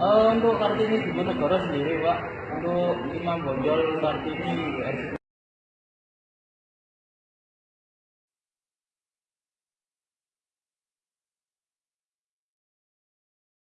Uh, untuk Kartini Diponegoro sendiri, Pak, untuk Imam Bonjol Kartini